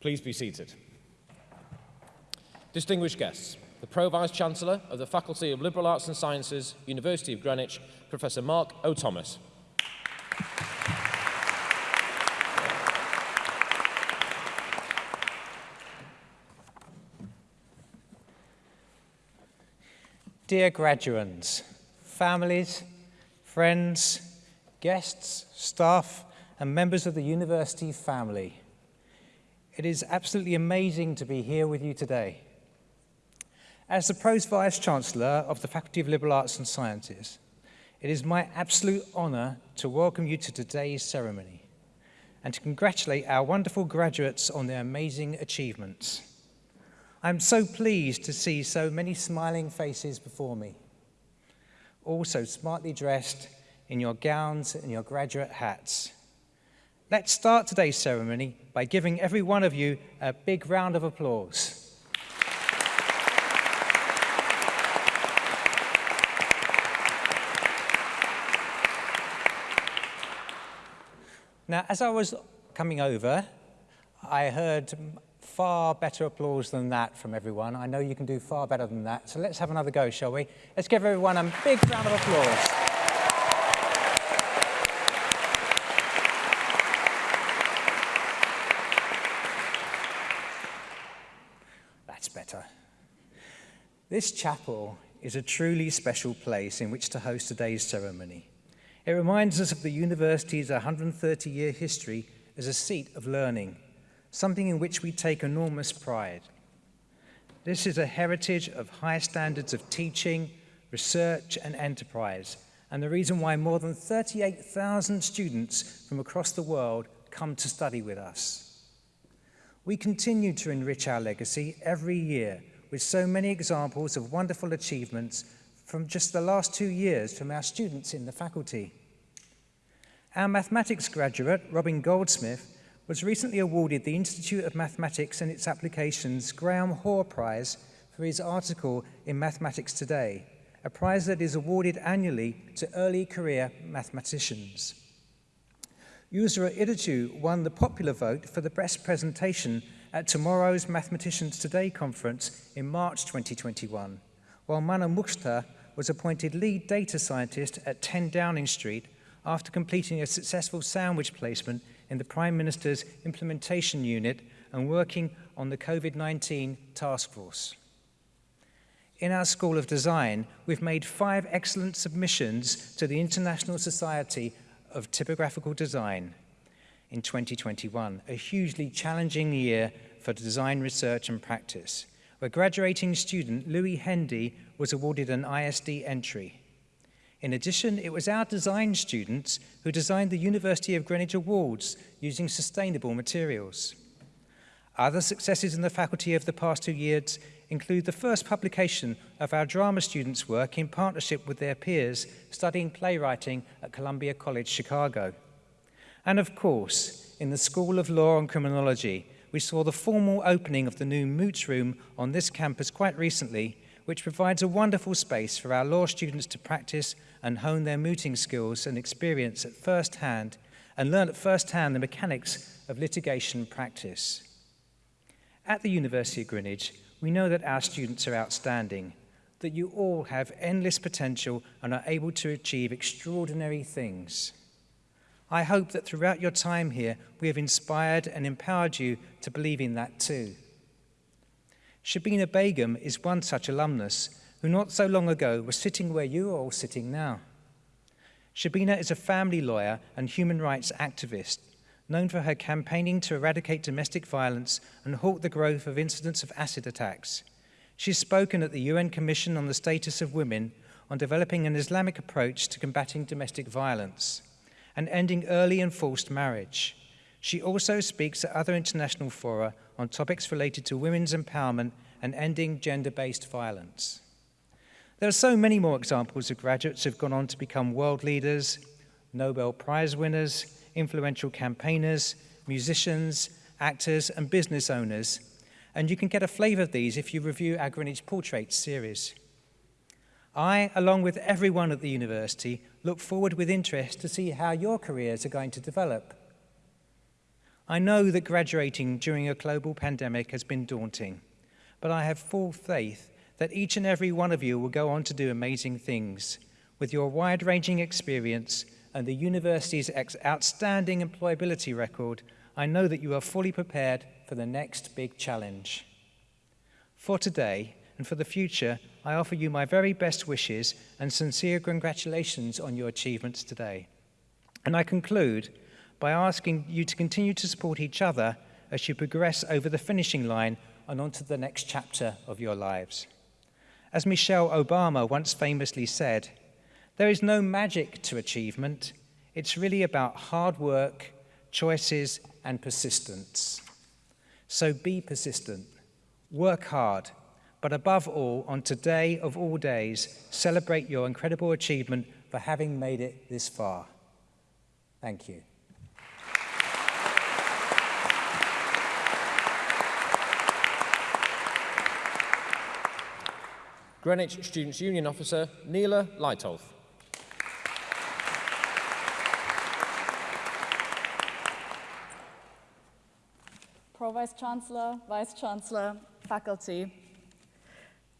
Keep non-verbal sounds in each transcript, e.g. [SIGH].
Please be seated. Distinguished guests, the Pro-Vice-Chancellor of the Faculty of Liberal Arts and Sciences, University of Greenwich, Professor Mark O'Thomas. Dear graduands, families, friends, guests, staff, and members of the university family, it is absolutely amazing to be here with you today. As the Pro's Vice-Chancellor of the Faculty of Liberal Arts and Sciences, it is my absolute honour to welcome you to today's ceremony and to congratulate our wonderful graduates on their amazing achievements. I'm so pleased to see so many smiling faces before me, also smartly dressed in your gowns and your graduate hats. Let's start today's ceremony by giving every one of you a big round of applause. Now, as I was coming over, I heard far better applause than that from everyone. I know you can do far better than that. So let's have another go, shall we? Let's give everyone a big round of applause. That's better. This chapel is a truly special place in which to host today's ceremony. It reminds us of the university's 130-year history as a seat of learning something in which we take enormous pride. This is a heritage of high standards of teaching, research and enterprise, and the reason why more than 38,000 students from across the world come to study with us. We continue to enrich our legacy every year with so many examples of wonderful achievements from just the last two years from our students in the faculty. Our mathematics graduate, Robin Goldsmith, was recently awarded the Institute of Mathematics and its Applications Graham Hoare Prize for his article in Mathematics Today, a prize that is awarded annually to early career mathematicians. Yusra Idichu won the popular vote for the best presentation at tomorrow's Mathematicians Today conference in March 2021, while Mana Mukhtar was appointed lead data scientist at 10 Downing Street after completing a successful sandwich placement in the Prime Minister's Implementation Unit and working on the COVID-19 task force. In our School of Design, we've made five excellent submissions to the International Society of Typographical Design in 2021, a hugely challenging year for design research and practice, where graduating student Louis Hendy was awarded an ISD entry. In addition, it was our design students who designed the University of Greenwich Awards using sustainable materials. Other successes in the faculty of the past two years include the first publication of our drama students' work in partnership with their peers studying playwriting at Columbia College, Chicago. And of course, in the School of Law and Criminology, we saw the formal opening of the new Moots Room on this campus quite recently, which provides a wonderful space for our law students to practice and hone their mooting skills and experience at first hand and learn at first hand the mechanics of litigation practice. At the University of Greenwich, we know that our students are outstanding, that you all have endless potential and are able to achieve extraordinary things. I hope that throughout your time here, we have inspired and empowered you to believe in that too. Shabina Begum is one such alumnus who not so long ago was sitting where you are all sitting now. Shabina is a family lawyer and human rights activist, known for her campaigning to eradicate domestic violence and halt the growth of incidents of acid attacks. She's spoken at the UN Commission on the Status of Women on developing an Islamic approach to combating domestic violence and ending early and forced marriage. She also speaks at other international fora on topics related to women's empowerment and ending gender-based violence. There are so many more examples of graduates who've gone on to become world leaders, Nobel Prize winners, influential campaigners, musicians, actors and business owners. And you can get a flavour of these if you review our Greenwich Portraits series. I, along with everyone at the university, look forward with interest to see how your careers are going to develop. I know that graduating during a global pandemic has been daunting, but I have full faith that each and every one of you will go on to do amazing things. With your wide-ranging experience and the university's outstanding employability record, I know that you are fully prepared for the next big challenge. For today and for the future, I offer you my very best wishes and sincere congratulations on your achievements today. And I conclude by asking you to continue to support each other as you progress over the finishing line and onto the next chapter of your lives. As Michelle Obama once famously said, there is no magic to achievement. It's really about hard work, choices, and persistence. So be persistent, work hard, but above all, on today of all days, celebrate your incredible achievement for having made it this far. Thank you. Greenwich Students' Union Officer, Neela Leitolf. Pro-Vice Chancellor, Vice Chancellor, faculty,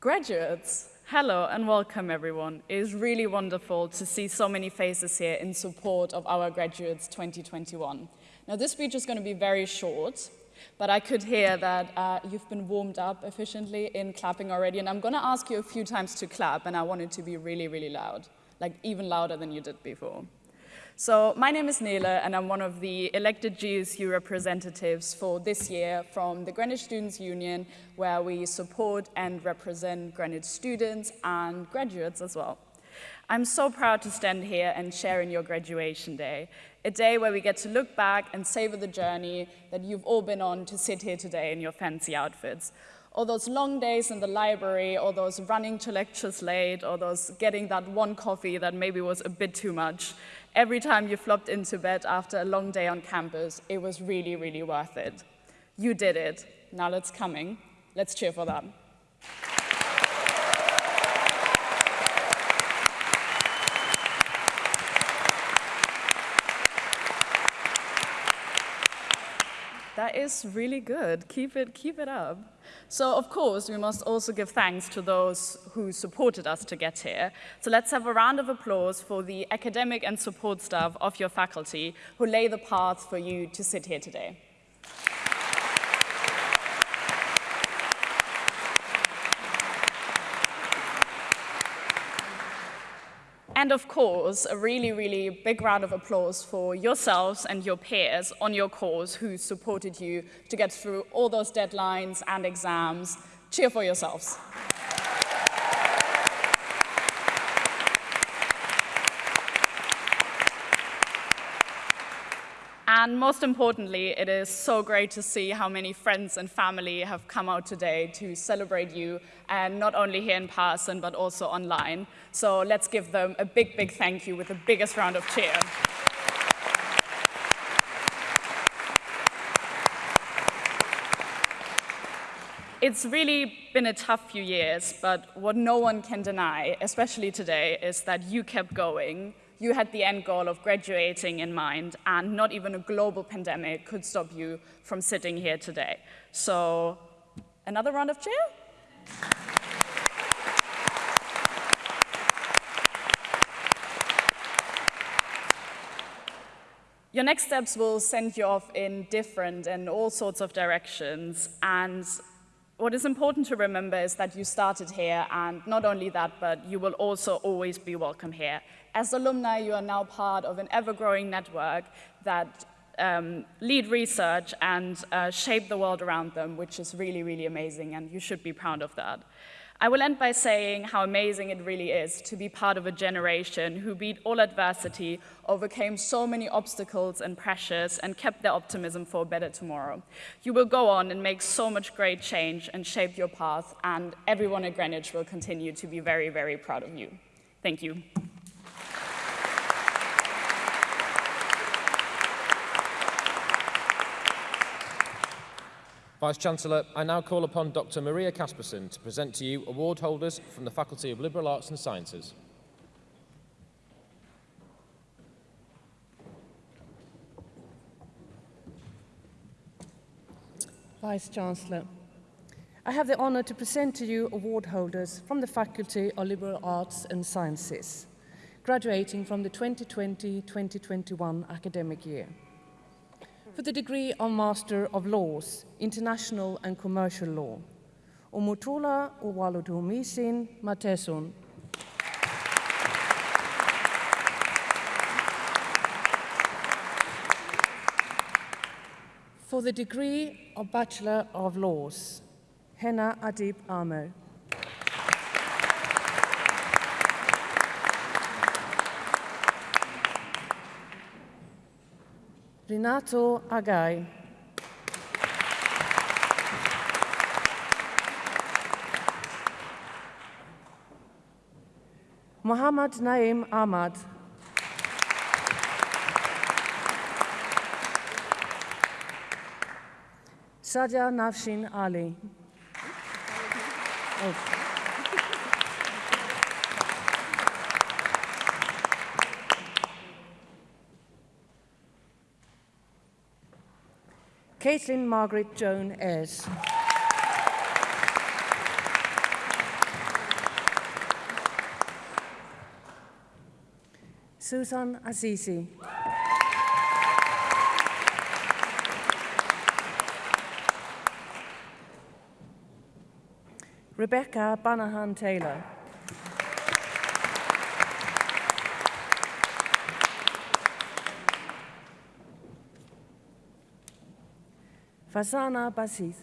graduates, hello and welcome everyone. It is really wonderful to see so many faces here in support of our graduates 2021. Now this speech is going to be very short, but I could hear that uh, you've been warmed up efficiently in clapping already, and I'm going to ask you a few times to clap, and I want it to be really, really loud, like even louder than you did before. So my name is Nele, and I'm one of the elected GSU representatives for this year from the Greenwich Students' Union, where we support and represent Greenwich students and graduates as well. I'm so proud to stand here and share in your graduation day, a day where we get to look back and savor the journey that you've all been on to sit here today in your fancy outfits. All those long days in the library, or those running to lectures late, or those getting that one coffee that maybe was a bit too much, Every time you flopped into bed after a long day on campus, it was really, really worth it. You did it. Now it's coming. Let's cheer for that. That is really good. Keep it, keep it up. So of course, we must also give thanks to those who supported us to get here. So let's have a round of applause for the academic and support staff of your faculty who lay the path for you to sit here today. And of course, a really, really big round of applause for yourselves and your peers on your course who supported you to get through all those deadlines and exams. Cheer for yourselves. And most importantly, it is so great to see how many friends and family have come out today to celebrate you, and not only here in person, but also online. So let's give them a big, big thank you with the biggest round of cheer. It's really been a tough few years, but what no one can deny, especially today, is that you kept going you had the end goal of graduating in mind, and not even a global pandemic could stop you from sitting here today. So another round of cheer? Your next steps will send you off in different and all sorts of directions, and what is important to remember is that you started here, and not only that, but you will also always be welcome here. As alumni, you are now part of an ever-growing network that um, lead research and uh, shape the world around them, which is really, really amazing, and you should be proud of that. I will end by saying how amazing it really is to be part of a generation who beat all adversity, overcame so many obstacles and pressures, and kept their optimism for a better tomorrow. You will go on and make so much great change and shape your path, and everyone at Greenwich will continue to be very, very proud of you. Thank you. Vice-Chancellor, I now call upon Dr Maria Casperson to present to you award holders from the Faculty of Liberal Arts and Sciences. Vice-Chancellor, I have the honor to present to you award holders from the Faculty of Liberal Arts and Sciences, graduating from the 2020-2021 academic year. For the degree of Master of Laws, International and Commercial Law, Omotola Owalodomisin Mateson, for the degree of Bachelor of Laws, Henna Adib Amo. Renato Agai. Muhammad Naim Ahmad. Sadia Nafshin Ali. Oh. Caitlin Margaret Joan Ayres. Susan Azizi. Rebecca Banahan Taylor. Fasana Basis.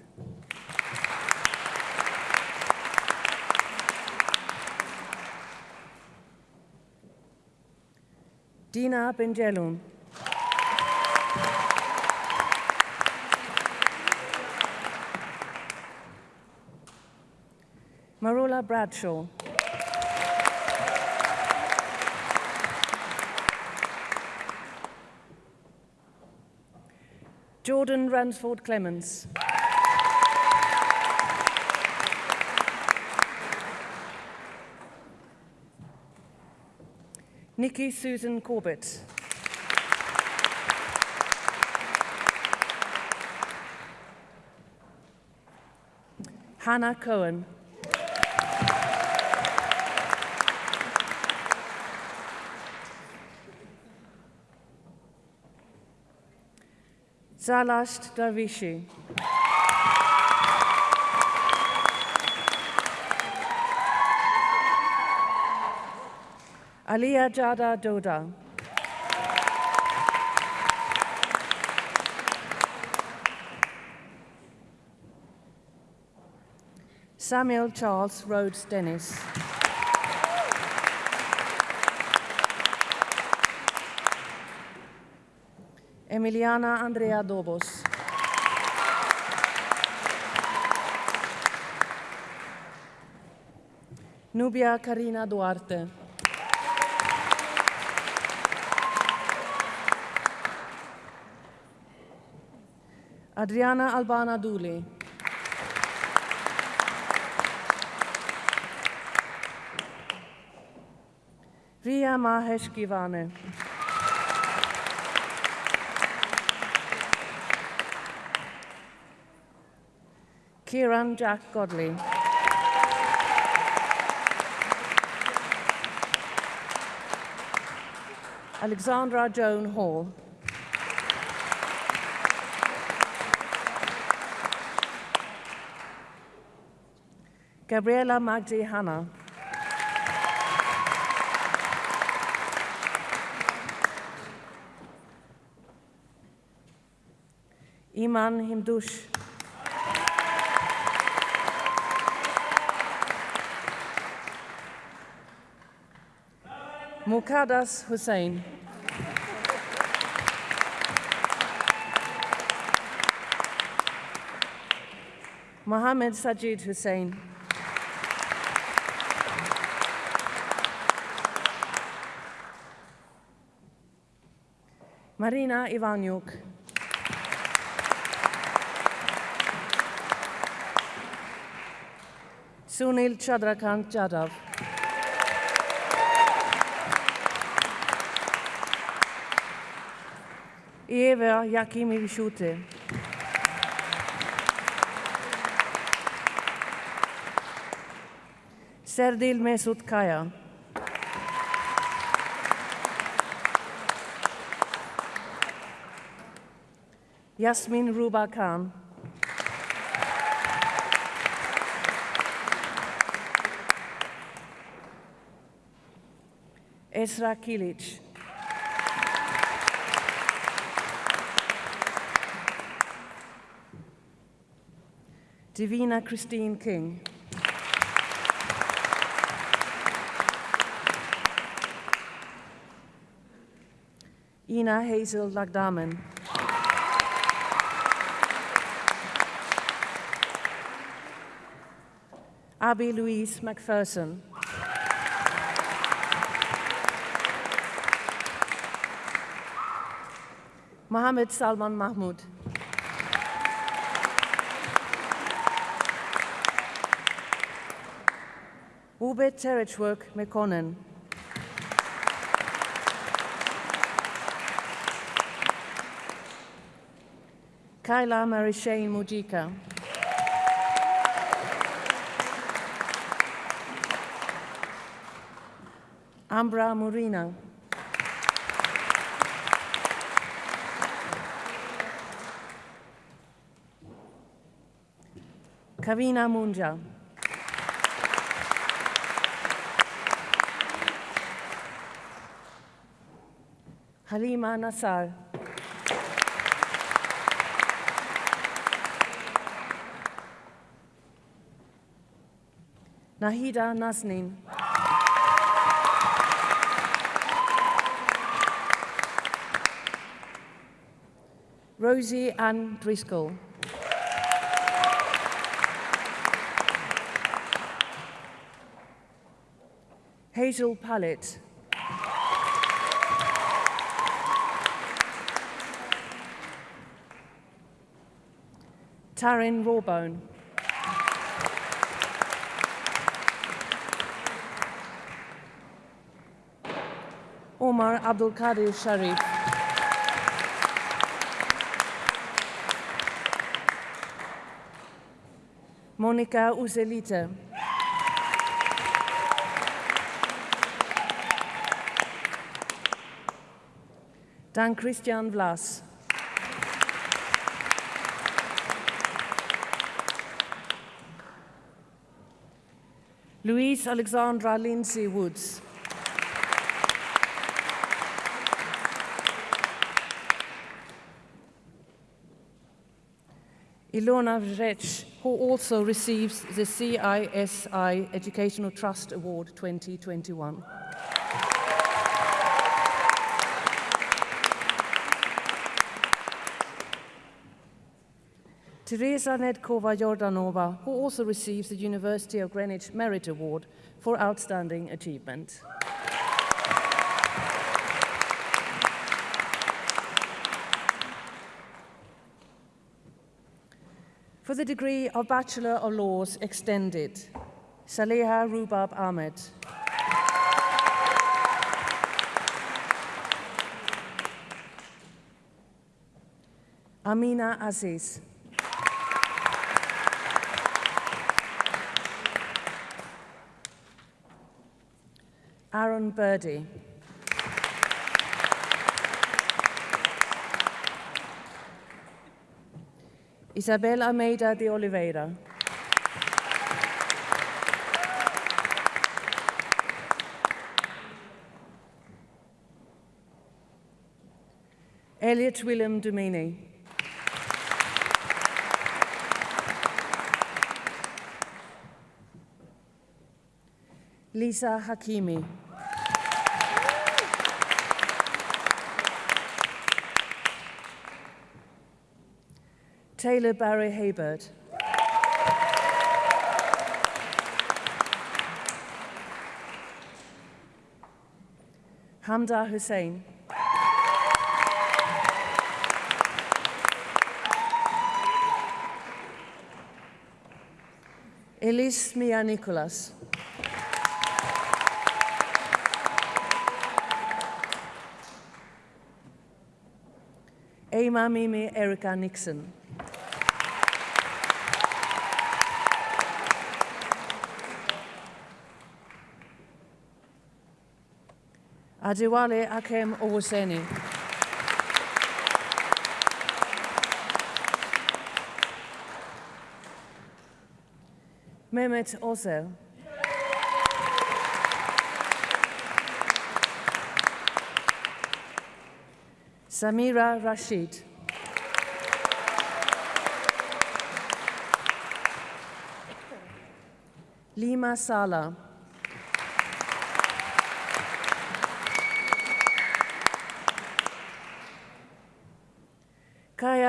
Dina Benjelun. Marula Bradshaw. Jordan Ransford Clemens. Nikki Susan Corbett. Hannah Cohen. Zalasht Darvishi. Aliyah Jada Doda. Samuel Charles Rhodes Dennis. Emiliana Andrea Dobos. Nubia Karina Duarte. Adriana Albana Duli. Ria Mahesh Givane. Kieran Jack Godley. Alexandra Joan Hall. Gabriela Magdi Hanna. Iman Himdush. Mukadas Hussein. Mohammed Sajid Hussein. Marina Ivanyuk. Sunil Chandrakant Jadhav. Eva Jever Jakimivičiūtė. Serdil Mesut Kaya. Yasmin Ruba Khan. Esra Kilic. Divina Christine King. Ina Hazel Lagdamen. Abby Louise McPherson. Mohammed Salman Mahmoud. Ube Terechwork Mekonnen. Kyla Marishane Mujika. Ambra Murina. Kavina Munja. Halima Nassar. Nahida Nasnin. Rosie Ann Driscoll. Hazel Pallet. Taryn Rawbone. Omar Abdul Qadir Sharif. Monica Uzelita. Dan Christian Vlas. Louise Alexandra Lindsay Woods. Ilona Vrech, who also receives the CISI Educational Trust Award 2021. Teresa Nedkova Jordanova, who also receives the University of Greenwich Merit Award for Outstanding Achievement. For the degree of Bachelor of Laws Extended, Saleha Rubab Ahmed. Amina Aziz. Aaron Birdie. Isabel Almeida de Oliveira. Elliot Willem Domini. Lisa Hakimi. Taylor Barry Haybert. Hamda Hussein. Elise Mia Nicholas. Ema Mimi Erica Nixon. Adewale Akem Owoseni. Mehmet Ozel. Samira Rashid. Lima Sala.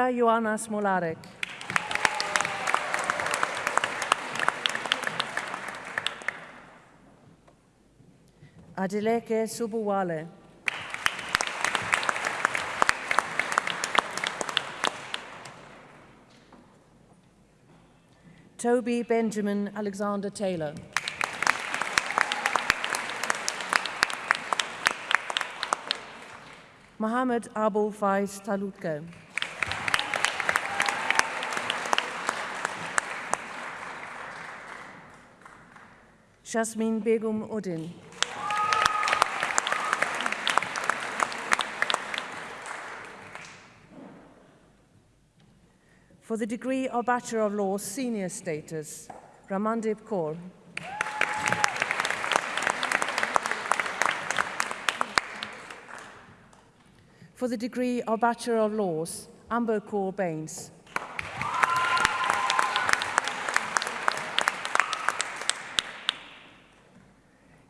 Kaya Joanna Smolarek. Adeleke Subuwale. Toby Benjamin Alexander Taylor. Mohammed Abu Faiz Talutko. Shasmin Begum Udin. For the degree of Bachelor of Laws senior status, Ramandip Kaur. For the degree of Bachelor of Laws, Amber Kaur Baines.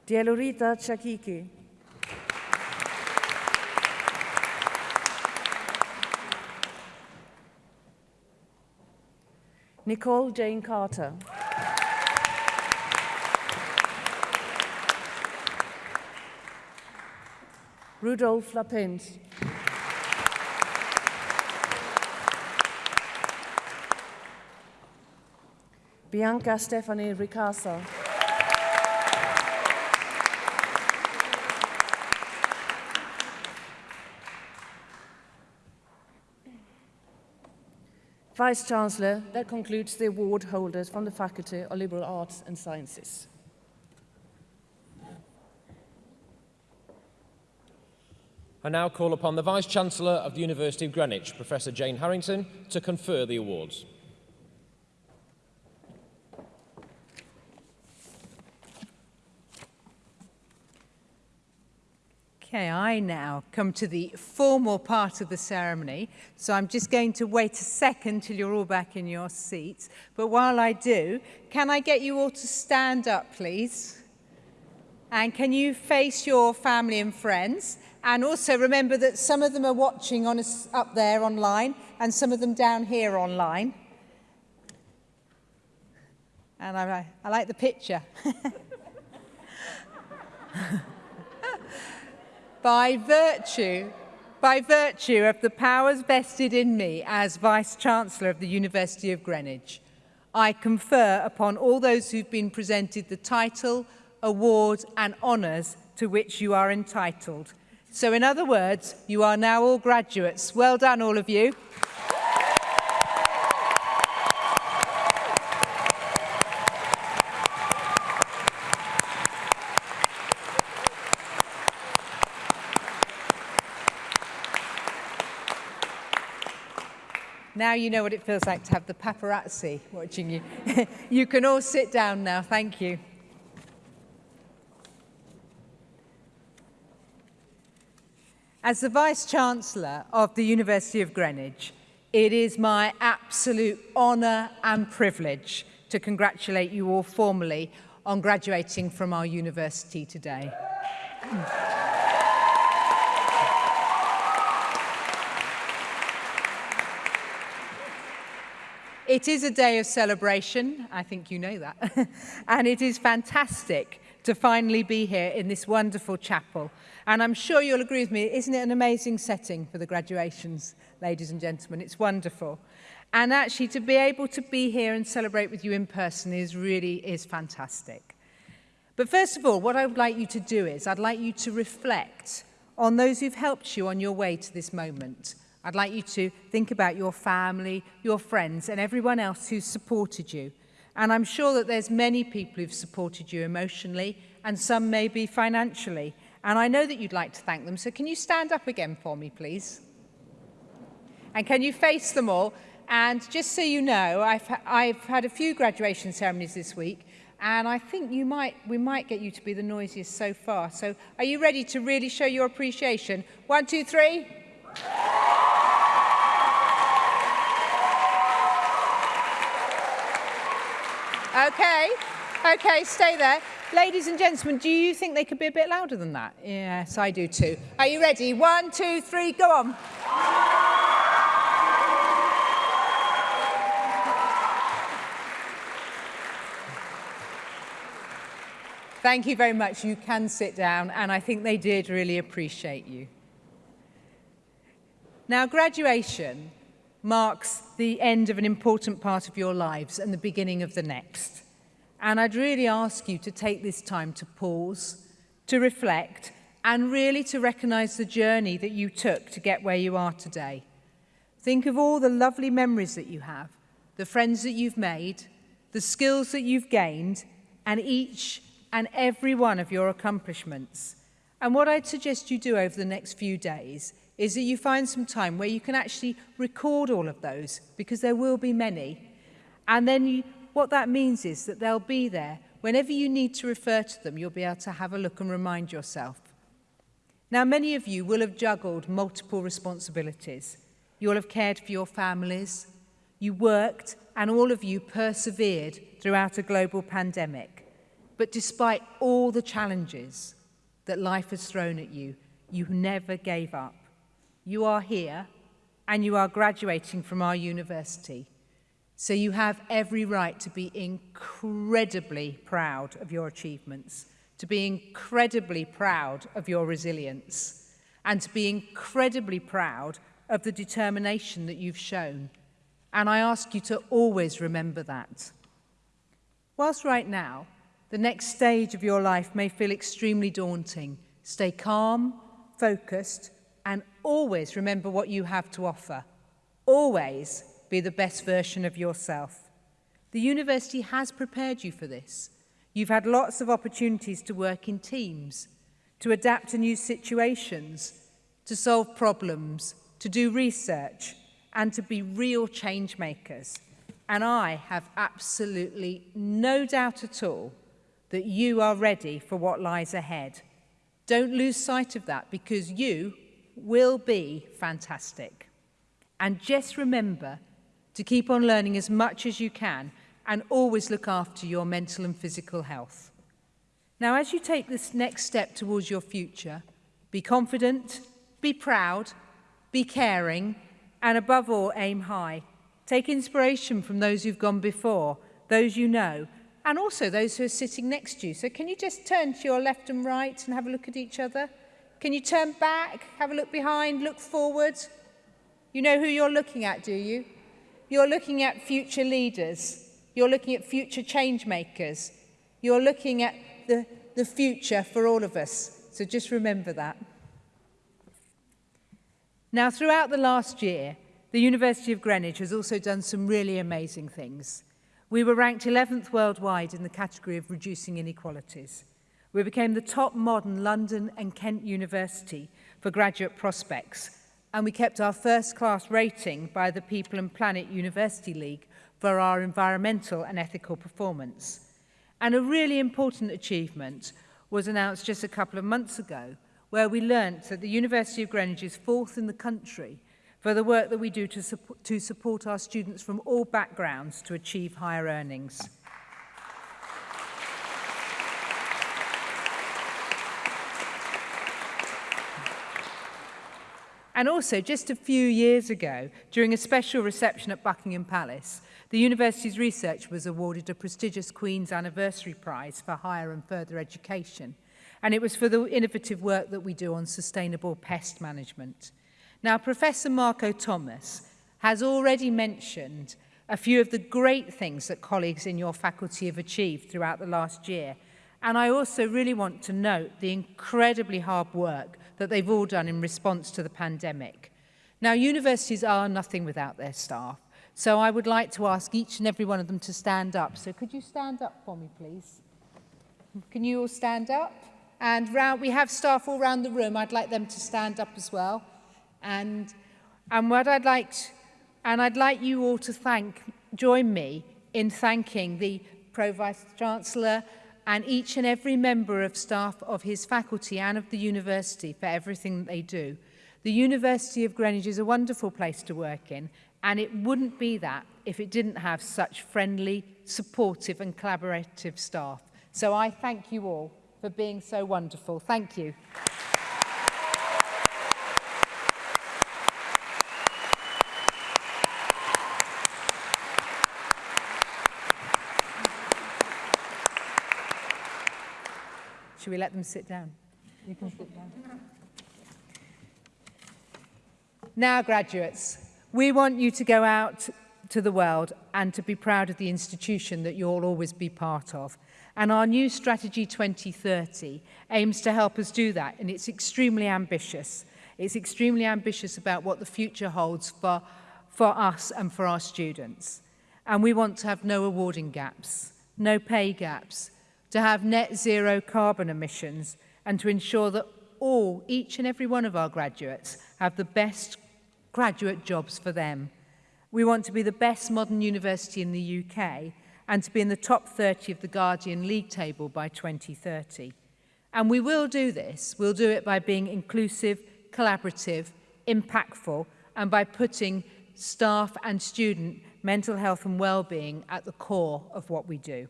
Dielorita Chakiki. Nicole Jane Carter. Rudolf Lapins. Bianca Stephanie Ricasa. Vice Chancellor, that concludes the award holders from the Faculty of Liberal Arts and Sciences. I now call upon the Vice-Chancellor of the University of Greenwich, Professor Jane Harrington, to confer the awards. Okay, I now come to the formal part of the ceremony. So I'm just going to wait a second till you're all back in your seats. But while I do, can I get you all to stand up, please? And can you face your family and friends? And also remember that some of them are watching on us up there online and some of them down here online. And I, I like the picture. [LAUGHS] by virtue by virtue of the powers vested in me as Vice-Chancellor of the University of Greenwich, I confer upon all those who've been presented the title, award and honours to which you are entitled. So in other words, you are now all graduates. Well done, all of you. Now you know what it feels like to have the paparazzi watching you. [LAUGHS] you can all sit down now. Thank you. As the Vice-Chancellor of the University of Greenwich, it is my absolute honour and privilege to congratulate you all formally on graduating from our university today. It is a day of celebration, I think you know that, [LAUGHS] and it is fantastic to finally be here in this wonderful chapel. And I'm sure you'll agree with me, isn't it an amazing setting for the graduations, ladies and gentlemen? It's wonderful. And actually to be able to be here and celebrate with you in person is really is fantastic. But first of all, what I would like you to do is I'd like you to reflect on those who've helped you on your way to this moment, I'd like you to think about your family, your friends and everyone else who's supported you. And I'm sure that there's many people who've supported you emotionally and some maybe financially. And I know that you'd like to thank them. So can you stand up again for me, please? And can you face them all? And just so you know, I've, I've had a few graduation ceremonies this week and I think you might, we might get you to be the noisiest so far. So are you ready to really show your appreciation? One, two, three. Okay, okay, stay there. Ladies and gentlemen, do you think they could be a bit louder than that? Yes, I do too. Are you ready? One, two, three, go on. Thank you very much. You can sit down, and I think they did really appreciate you. Now, graduation marks the end of an important part of your lives and the beginning of the next. And I'd really ask you to take this time to pause, to reflect, and really to recognize the journey that you took to get where you are today. Think of all the lovely memories that you have, the friends that you've made, the skills that you've gained, and each and every one of your accomplishments. And what I'd suggest you do over the next few days is that you find some time where you can actually record all of those because there will be many. And then you, what that means is that they'll be there. Whenever you need to refer to them, you'll be able to have a look and remind yourself. Now, many of you will have juggled multiple responsibilities. You'll have cared for your families, you worked, and all of you persevered throughout a global pandemic. But despite all the challenges that life has thrown at you, you never gave up. You are here and you are graduating from our university. So you have every right to be incredibly proud of your achievements, to be incredibly proud of your resilience, and to be incredibly proud of the determination that you've shown. And I ask you to always remember that. Whilst right now, the next stage of your life may feel extremely daunting. Stay calm, focused, and always remember what you have to offer. Always be the best version of yourself. The university has prepared you for this. You've had lots of opportunities to work in teams, to adapt to new situations, to solve problems, to do research, and to be real change makers. And I have absolutely no doubt at all that you are ready for what lies ahead. Don't lose sight of that because you will be fantastic. And just remember to keep on learning as much as you can and always look after your mental and physical health. Now, as you take this next step towards your future, be confident, be proud, be caring, and above all, aim high. Take inspiration from those who've gone before, those you know, and also those who are sitting next to you. So can you just turn to your left and right and have a look at each other? Can you turn back, have a look behind, look forward? You know who you're looking at, do you? You're looking at future leaders. You're looking at future change makers. You're looking at the, the future for all of us. So just remember that. Now, throughout the last year, the University of Greenwich has also done some really amazing things. We were ranked 11th worldwide in the category of reducing inequalities. We became the top modern London and Kent University for graduate prospects, and we kept our first class rating by the People and Planet University League for our environmental and ethical performance. And a really important achievement was announced just a couple of months ago, where we learnt that the University of Greenwich is fourth in the country for the work that we do to, support, to support our students from all backgrounds to achieve higher earnings. And also, just a few years ago, during a special reception at Buckingham Palace, the university's research was awarded a prestigious Queen's Anniversary Prize for Higher and Further Education. And it was for the innovative work that we do on sustainable pest management. Now, Professor Marco Thomas has already mentioned a few of the great things that colleagues in your faculty have achieved throughout the last year – And I also really want to note the incredibly hard work that they've all done in response to the pandemic. Now, universities are nothing without their staff. So I would like to ask each and every one of them to stand up. So could you stand up for me, please? Can you all stand up? And round, we have staff all round the room. I'd like them to stand up as well. And, and what I'd like, and I'd like you all to thank, join me in thanking the Pro Vice Chancellor, and each and every member of staff of his faculty and of the university for everything they do. The University of Greenwich is a wonderful place to work in and it wouldn't be that if it didn't have such friendly, supportive and collaborative staff. So I thank you all for being so wonderful. Thank you. Should we let them sit down? You can sit down. Now, graduates, we want you to go out to the world and to be proud of the institution that you'll always be part of. And our new strategy 2030 aims to help us do that, and it's extremely ambitious. It's extremely ambitious about what the future holds for, for us and for our students. And we want to have no awarding gaps, no pay gaps, to have net zero carbon emissions and to ensure that all, each and every one of our graduates have the best graduate jobs for them. We want to be the best modern university in the UK and to be in the top 30 of the Guardian League table by 2030. And we will do this. We'll do it by being inclusive, collaborative, impactful, and by putting staff and student mental health and well-being at the core of what we do.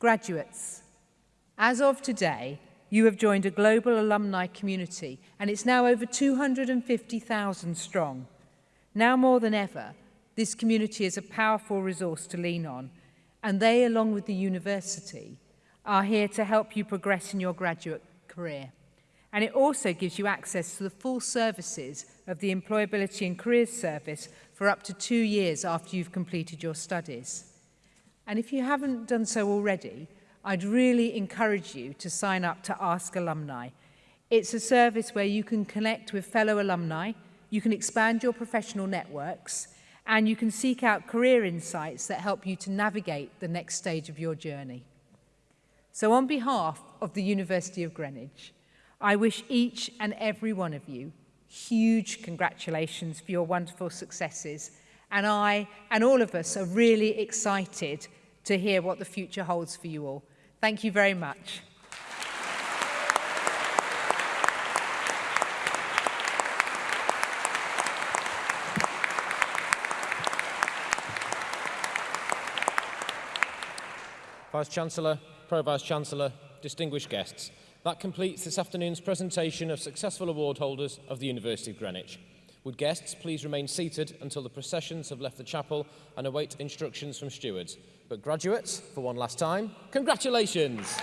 Graduates, as of today, you have joined a global alumni community, and it's now over 250,000 strong. Now more than ever, this community is a powerful resource to lean on, and they, along with the university, are here to help you progress in your graduate career. And it also gives you access to the full services of the Employability and Careers Service for up to two years after you've completed your studies. And if you haven't done so already, I'd really encourage you to sign up to Ask Alumni. It's a service where you can connect with fellow alumni, you can expand your professional networks, and you can seek out career insights that help you to navigate the next stage of your journey. So on behalf of the University of Greenwich, I wish each and every one of you huge congratulations for your wonderful successes. And I and all of us are really excited to hear what the future holds for you all. Thank you very much. Vice-Chancellor, Pro-Vice-Chancellor, distinguished guests, that completes this afternoon's presentation of successful award holders of the University of Greenwich. Would guests please remain seated until the processions have left the chapel and await instructions from stewards? But graduates, for one last time, congratulations!